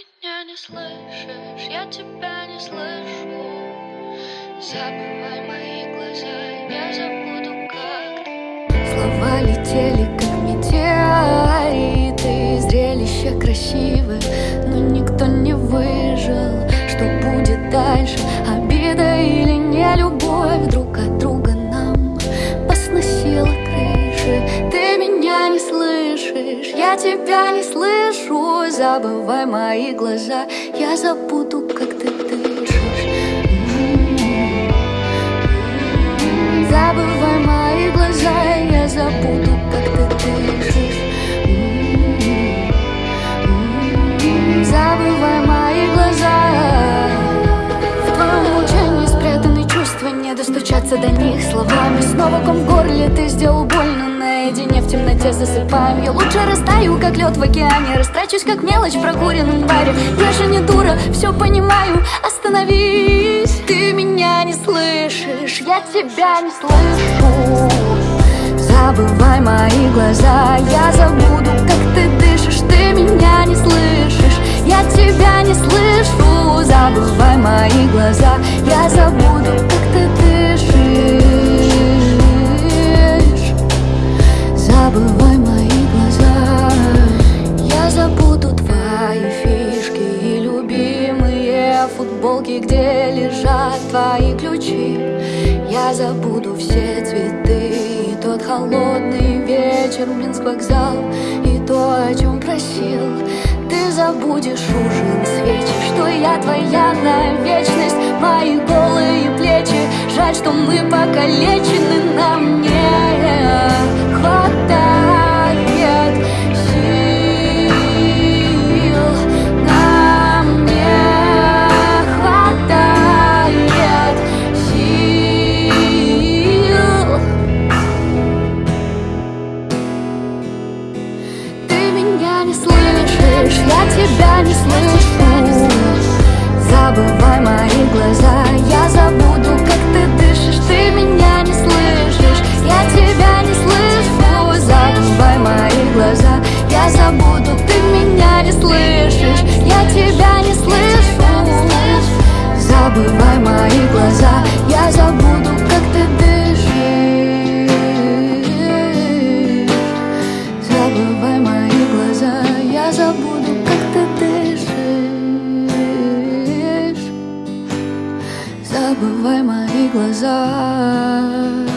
меня не слышишь, я тебя не слышу. Забывай мои глаза, я забуду как. Слова летели, тебя не слышу Забывай мои глаза, я забуду, как ты дышишь. Забывай мои глаза, я забуду, как ты дышишь. Забывай мои глаза. В твоем молчании спрятаны чувства Не достучаться до них словами. Снова ком в горле, ты сделал больно Наедине в темноте засыпаем. Я лучше растаю, как лед в океане. Растрачусь, как мелочь в прокуренном баре. Я же не дура, все понимаю. Остановись, ты меня не слышишь. Я тебя не слышу. Забывай мои глаза. Я забуду, как ты дышишь. Ты меня не слышишь. Я тебя не слышу. Забывай мои глаза. Я забуду, футболки Где лежат твои ключи. Я забуду все цветы И тот холодный вечер Минск вокзал И то, о чем просил. Ты забудешь ужин свечи Что я твоя на вечность. Мои голые плечи Жаль, что мы покалечены Нам не я тебя не слышу. Забывай мои глаза, Забывай мои глаза